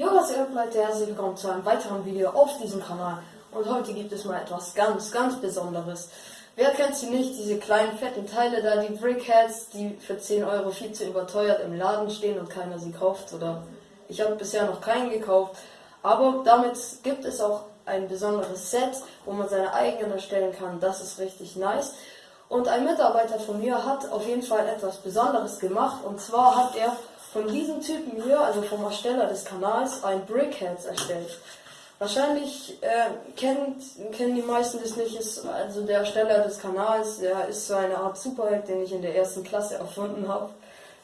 Jo, was geht Leute, herzlich willkommen zu einem weiteren Video auf diesem Kanal. Und heute gibt es mal etwas ganz, ganz Besonderes. Wer kennt sie nicht, diese kleinen fetten Teile da, die Brickheads, die für 10 Euro viel zu überteuert im Laden stehen und keiner sie kauft. Oder ich habe bisher noch keinen gekauft. Aber damit gibt es auch ein besonderes Set, wo man seine eigenen erstellen kann. Das ist richtig nice. Und ein Mitarbeiter von mir hat auf jeden Fall etwas Besonderes gemacht. Und zwar hat er von diesem Typen hier, also vom Ersteller des Kanals, ein Brickheads erstellt. Wahrscheinlich äh, kennt, kennen die meisten das nicht, ist also der Ersteller des Kanals, der ist so eine Art Superheld, den ich in der ersten Klasse erfunden habe.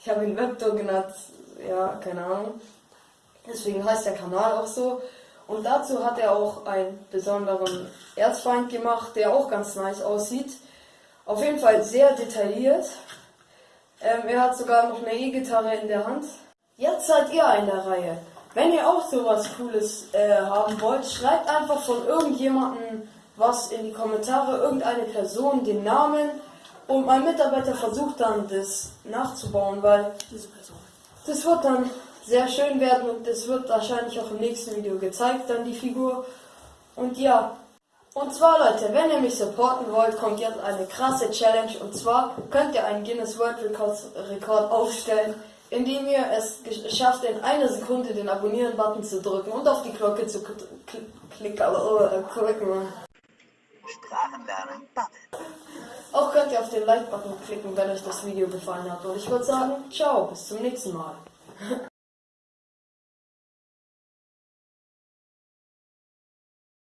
Ich habe ihn Webtor genannt, ja, keine Ahnung. Deswegen heißt der Kanal auch so. Und dazu hat er auch einen besonderen Erzfeind gemacht, der auch ganz nice aussieht. Auf jeden Fall sehr detailliert. Ähm, er hat sogar noch eine E-Gitarre in der Hand. Jetzt seid ihr in der Reihe. Wenn ihr auch sowas Cooles äh, haben wollt, schreibt einfach von irgendjemandem was in die Kommentare, irgendeine Person, den Namen und mein Mitarbeiter versucht dann das nachzubauen, weil Diese Person. das wird dann sehr schön werden und es wird wahrscheinlich auch im nächsten Video gezeigt, dann die Figur. Und ja, und zwar Leute, wenn ihr mich supporten wollt, kommt jetzt eine krasse Challenge und zwar könnt ihr einen Guinness World Record, Rekord aufstellen, indem ihr es schafft, in einer Sekunde den Abonnieren-Button zu drücken und auf die Glocke zu kl- kl- klicken. Äh, klicken. Sprachen lernen, Bubble. Auch könnt ihr auf den Like-Button klicken, wenn euch das Video gefallen hat. Und ich würde sagen, ciao, bis zum nächsten Mal.